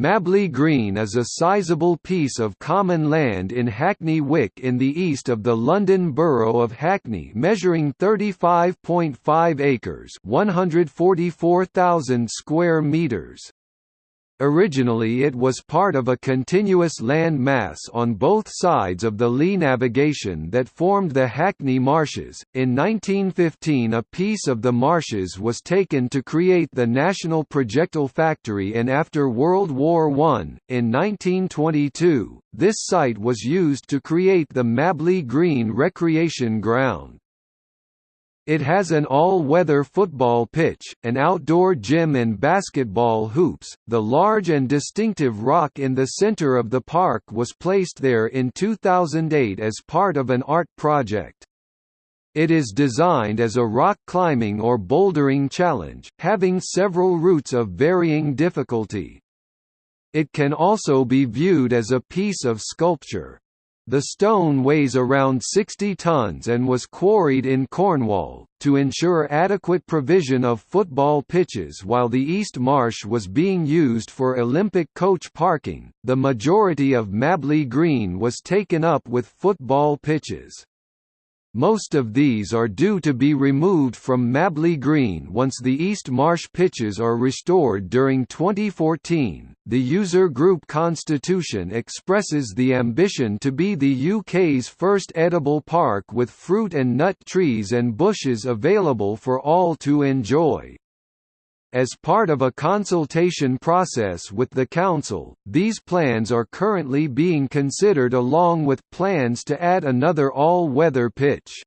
Mabley Green is a sizable piece of common land in Hackney Wick in the east of the London Borough of Hackney measuring 35.5 acres 144,000 square metres. Originally it was part of a continuous land mass on both sides of the Lee navigation that formed the Hackney Marshes. In 1915 a piece of the marshes was taken to create the National Projectile Factory and after World War I, in 1922, this site was used to create the Mabley Green Recreation Ground. It has an all-weather football pitch, an outdoor gym and basketball hoops. The large and distinctive rock in the center of the park was placed there in 2008 as part of an art project. It is designed as a rock climbing or bouldering challenge, having several routes of varying difficulty. It can also be viewed as a piece of sculpture. The stone weighs around 60 tons and was quarried in Cornwall, to ensure adequate provision of football pitches while the East Marsh was being used for Olympic coach parking. The majority of Mabley Green was taken up with football pitches. Most of these are due to be removed from Mabley Green once the East Marsh pitches are restored during 2014. The user group Constitution expresses the ambition to be the UK's first edible park with fruit and nut trees and bushes available for all to enjoy. As part of a consultation process with the Council, these plans are currently being considered along with plans to add another all-weather pitch.